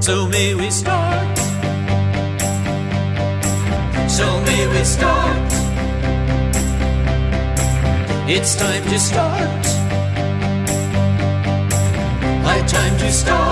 So may we start. So may we start. It's time to start. High time to start.